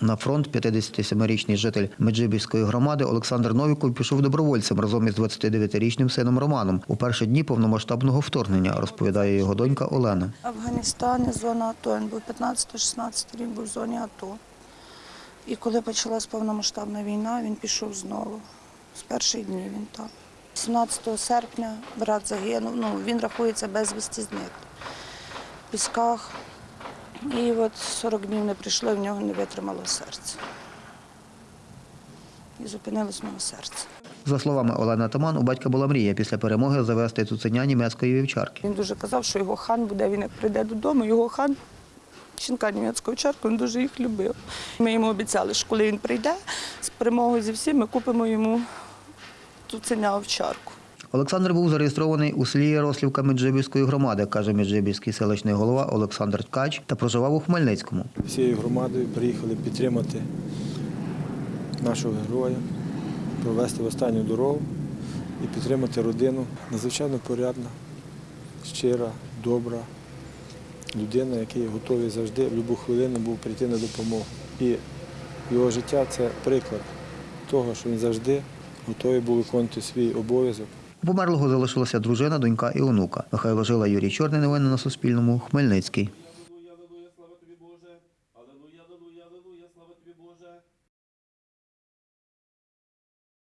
На фронт 57-річний житель Меджибіжської громади Олександр Новіков пішов добровольцем разом із 29-річним сином Романом у перші дні повномасштабного вторгнення, розповідає його донька Олена. Афганістані, зона АТО. Він був 15-16 рік, був в зоні АТО. І коли почалась повномасштабна війна, він пішов знову. З перших днів він там. 17 серпня брат загинув, ну, він рахується безвісті зник. В пісках. І от 40 днів не прийшло, і в нього не витримало серце. І зупинилось нього серце. За словами Олени Таман, у батька була мрія після перемоги завести цуценя німецької вівчарки. Він дуже казав, що його хан буде, він як прийде додому, його хан, жінка німецького чарку, він дуже їх любив. Ми йому обіцяли, що коли він прийде з перемогою зі всім, ми купимо йому цуценя овчарку. Олександр був зареєстрований у селі Ярослівка Меджибіжської громади, каже Меджибіжський селищний голова Олександр Ткач, та проживав у Хмельницькому. всією громадою приїхали підтримати нашого героя, провести в останню дорогу і підтримати родину. Надзвичайно порядна, щира, добра людина, який готовий завжди в будь-яку хвилину був прийти на допомогу. І його життя це приклад того, що він завжди готовий був виконувати свій обов'язок. У померлого залишилася дружина, донька і онука. Михайло Жила, Юрій Чорний. Новини на Суспільному. Хмельницький.